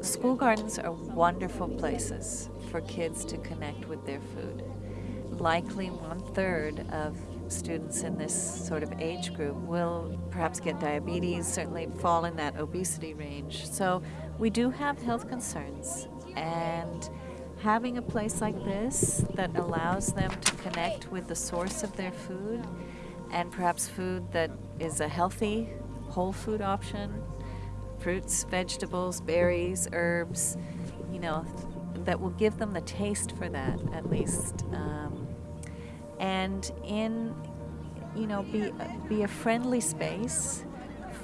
school gardens are wonderful places for kids to connect with their food. Likely one third of students in this sort of age group will perhaps get diabetes, certainly fall in that obesity range. So we do have health concerns and having a place like this that allows them to connect with the source of their food and perhaps food that is a healthy whole food option, fruits, vegetables, berries, herbs, you know, that will give them the taste for that at least. Um, and in, you know, be, be a friendly space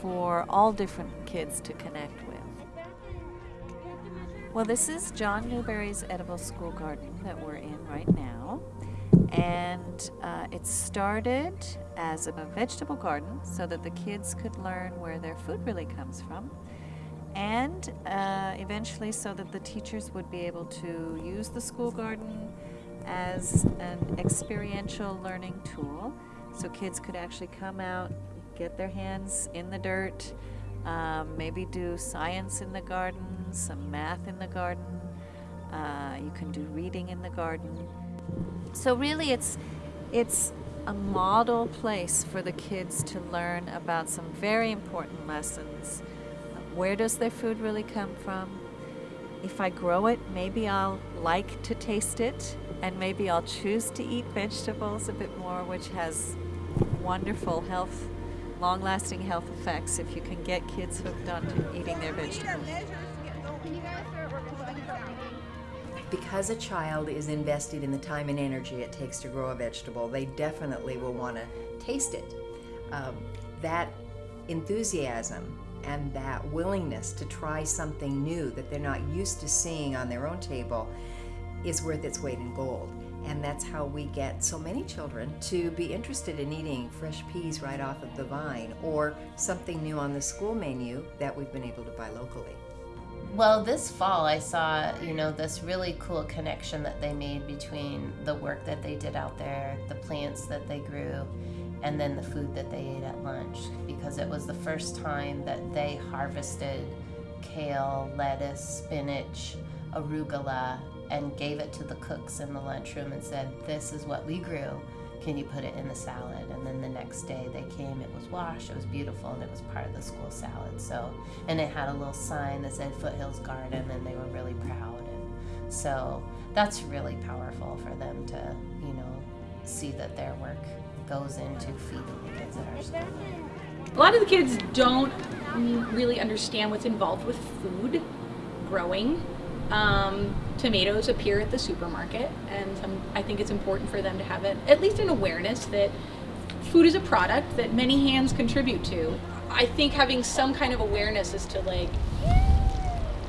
for all different kids to connect with. Well, this is John Newberry's Edible School Garden that we're in right now. And uh, it started as a vegetable garden so that the kids could learn where their food really comes from. And uh, eventually so that the teachers would be able to use the school garden as an experiential learning tool. So kids could actually come out, get their hands in the dirt, um, maybe do science in the garden, some math in the garden. Uh, you can do reading in the garden. So really it's, it's a model place for the kids to learn about some very important lessons. Where does their food really come from? If I grow it, maybe I'll like to taste it and maybe I'll choose to eat vegetables a bit more, which has wonderful health long-lasting health effects if you can get kids hooked on to eating their vegetables. Because a child is invested in the time and energy it takes to grow a vegetable, they definitely will want to taste it. Um, that enthusiasm and that willingness to try something new that they're not used to seeing on their own table is worth its weight in gold. And that's how we get so many children to be interested in eating fresh peas right off of the vine or something new on the school menu that we've been able to buy locally. Well, this fall I saw, you know, this really cool connection that they made between the work that they did out there, the plants that they grew, and then the food that they ate at lunch because it was the first time that they harvested kale, lettuce, spinach, arugula, and gave it to the cooks in the lunchroom and said, This is what we grew. Can you put it in the salad? And then the next day they came, it was washed, it was beautiful, and it was part of the school salad. So, and it had a little sign that said Foothills Garden, and they were really proud. And so that's really powerful for them to, you know, see that their work goes into feeding the kids at our school. A lot of the kids don't really understand what's involved with food, growing, um, tomatoes appear at the supermarket, and some, I think it's important for them to have it, at least an awareness that food is a product that many hands contribute to. I think having some kind of awareness as to like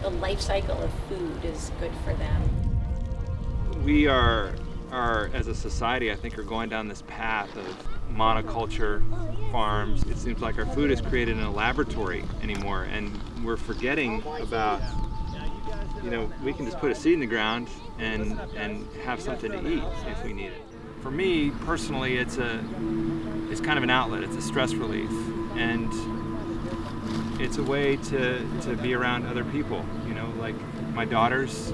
the life cycle of food is good for them. We are, are as a society, I think, are going down this path of monoculture farms. It seems like our food is created in a laboratory anymore, and we're forgetting about you know, we can just put a seed in the ground and, and have something to eat if we need it. For me, personally, it's a, it's kind of an outlet. It's a stress relief. And it's a way to, to be around other people. You know, like my daughters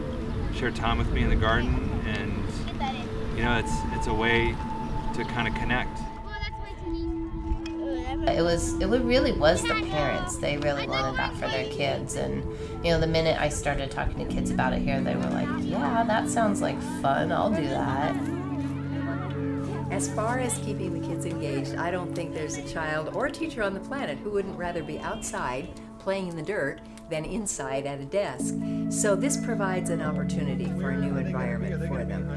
share time with me in the garden and, you know, it's, it's a way to kind of connect. It was it really was the parents. They really wanted that for their kids and you know the minute I started talking to kids about it here they were like, "Yeah, that sounds like fun. I'll do that." As far as keeping the kids engaged, I don't think there's a child or a teacher on the planet who wouldn't rather be outside playing in the dirt than inside at a desk. So this provides an opportunity for a new environment for them.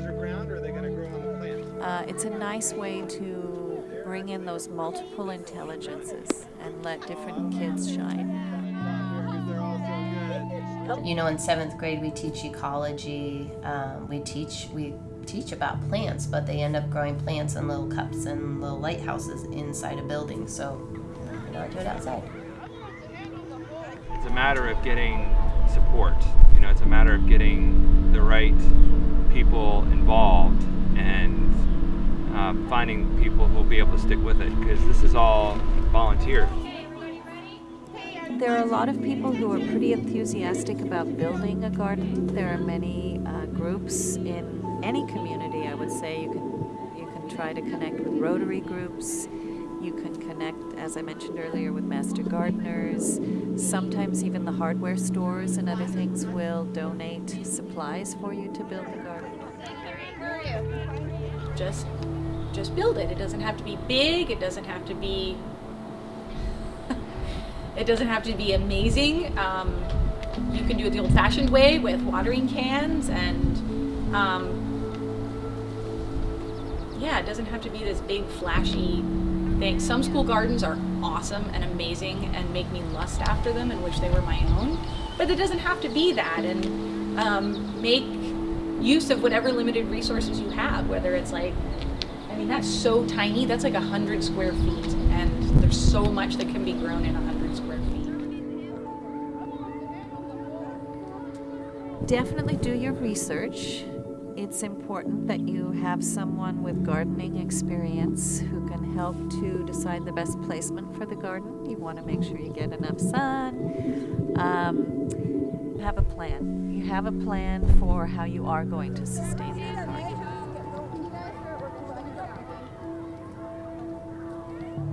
Uh, it's a nice way to bring in those multiple intelligences and let different kids shine. You know, in seventh grade we teach ecology. Um, we teach we teach about plants, but they end up growing plants in little cups and little lighthouses inside a building. So, you know, I do it outside. It's a matter of getting support. You know, it's a matter of getting the right people involved and finding people who will be able to stick with it because this is all volunteer. there are a lot of people who are pretty enthusiastic about building a garden. There are many uh, groups in any community, I would say. You can you can try to connect with Rotary groups. You can connect, as I mentioned earlier, with master gardeners. Sometimes even the hardware stores and other things will donate supplies for you to build the garden. Just just build it. It doesn't have to be big. It doesn't have to be it doesn't have to be amazing. Um, you can do it the old-fashioned way with watering cans and um, yeah, it doesn't have to be this big flashy thing. Some school gardens are awesome and amazing and make me lust after them and wish they were my own. But it doesn't have to be that and um, make use of whatever limited resources you have, whether it's like, I mean, that's so tiny, that's like a hundred square feet and there's so much that can be grown in a hundred square feet. Definitely do your research. It's important that you have someone with gardening experience who can help to decide the best placement for the garden. You want to make sure you get enough sun. Um, have a plan. You have a plan for how you are going to sustain that